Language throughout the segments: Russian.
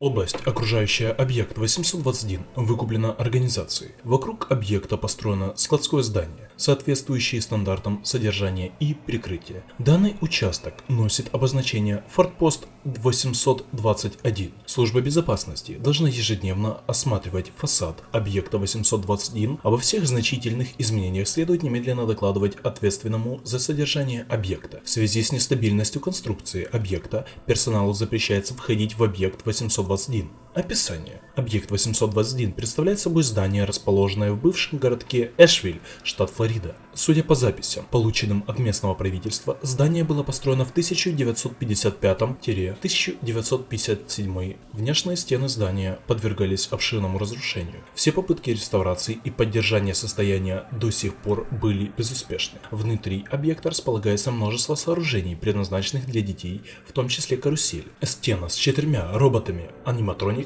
Область, окружающая объект 821, выкуплена организацией. Вокруг объекта построено складское здание, соответствующее стандартам содержания и прикрытия. Данный участок носит обозначение «Фортпост 821». Служба безопасности должна ежедневно осматривать фасад объекта 821. Обо всех значительных изменениях следует немедленно докладывать ответственному за содержание объекта. В связи с нестабильностью конструкции объекта персоналу запрещается входить в объект 821 821. Описание. Объект 821 представляет собой здание, расположенное в бывшем городке Эшвиль, штат Флорида. Судя по записям, полученным от местного правительства, здание было построено в 1955-1957. Внешние стены здания подвергались обширному разрушению. Все попытки реставрации и поддержания состояния до сих пор были безуспешны. Внутри объекта располагается множество сооружений, предназначенных для детей, в том числе карусель. Стена с четырьмя роботами, аниматрониками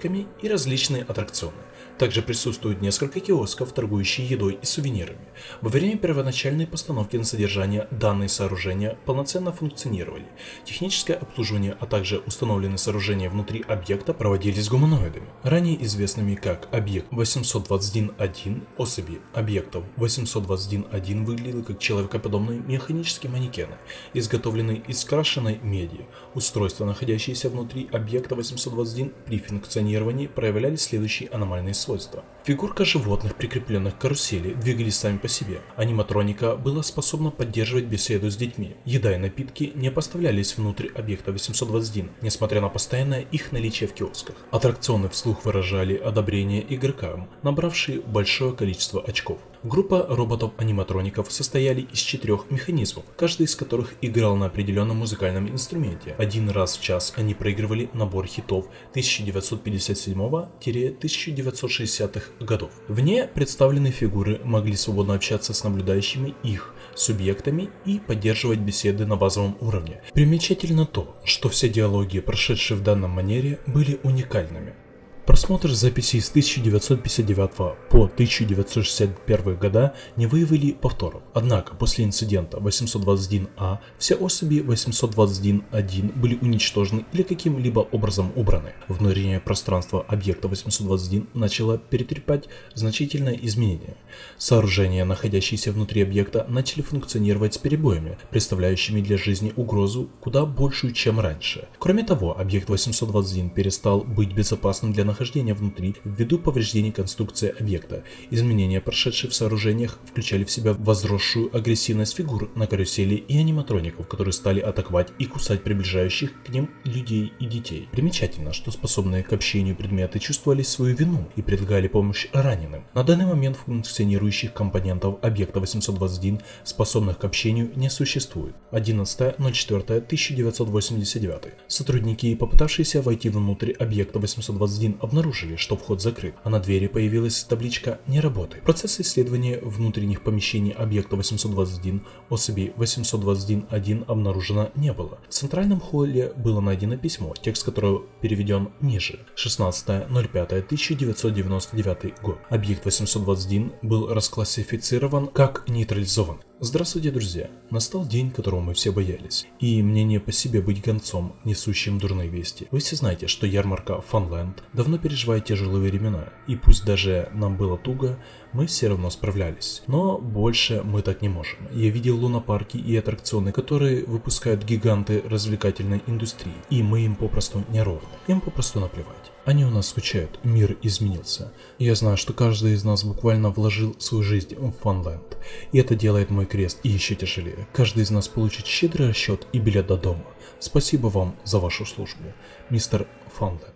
и различные аттракционы. Также присутствует несколько киосков, торгующие едой и сувенирами. Во время первоначальной постановки на содержание данные сооружения полноценно функционировали. Техническое обслуживание, а также установленные сооружения внутри объекта проводились гуманоидами, ранее известными как объект 821.1 особи объектов 821.1 выглядел как человекоподобные механические манекены, изготовленные из крашеной меди. Устройства, находящиеся внутри объекта 821 при функционировании проявляли следующие аномальные свойства. Фигурка животных, прикрепленных к карусели, двигались сами по себе. Аниматроника была способна поддерживать беседу с детьми. Еда и напитки не поставлялись внутрь объекта 821, несмотря на постоянное их наличие в киосках. Аттракционы вслух выражали одобрение игрокам, набравшие большое количество очков. Группа роботов-аниматроников состояли из четырех механизмов, каждый из которых играл на определенном музыкальном инструменте. Один раз в час они проигрывали набор хитов 1957-1960-х годов. Вне представленные фигуры могли свободно общаться с наблюдающими их субъектами и поддерживать беседы на базовом уровне. Примечательно то, что все диалоги, прошедшие в данном манере, были уникальными. Просмотр записей с 1959 по 1961 года не выявили повторов. Однако после инцидента 821А все особи 821-1 были уничтожены или каким-либо образом убраны. Внутреннее пространство объекта 821 начало перетрепать значительное изменение. Сооружения, находящиеся внутри объекта, начали функционировать с перебоями, представляющими для жизни угрозу куда большую, чем раньше. Кроме того, объект 821 перестал быть безопасным для нахождения внутри ввиду повреждений конструкции объекта. Изменения, прошедшие в сооружениях, включали в себя возросшую агрессивность фигур на карусели и аниматроников, которые стали атаковать и кусать приближающих к ним людей и детей. Примечательно, что способные к общению предметы чувствовали свою вину и предлагали помощь раненым. На данный момент функционирующих компонентов объекта 821, способных к общению, не существует. 11.04.1989. Сотрудники, попытавшиеся войти внутрь объекта 821, обнаружили, что вход закрыт, а на двери появилась табличка «Не работает». Процесс исследования внутренних помещений объекта 821 особей 821.1 обнаружено не было. В центральном холле было найдено письмо, текст которого переведен ниже. 16.05.1999 год. Объект 821 был расклассифицирован как нейтрализован. Здравствуйте, друзья! Настал день, которого мы все боялись. И мне не по себе быть гонцом, несущим дурные вести. Вы все знаете, что ярмарка Фанленд давно переживает тяжелые времена. И пусть даже нам было туго, мы все равно справлялись. Но больше мы так не можем. Я видел лунопарки и аттракционы, которые выпускают гиганты развлекательной индустрии. И мы им попросту не ровны. Им попросту наплевать. Они у нас скучают, мир изменился. Я знаю, что каждый из нас буквально вложил свою жизнь в Фанленд. И это делает мой крест еще тяжелее. Каждый из нас получит щедрый расчет и билет до дома. Спасибо вам за вашу службу, мистер Фанленд.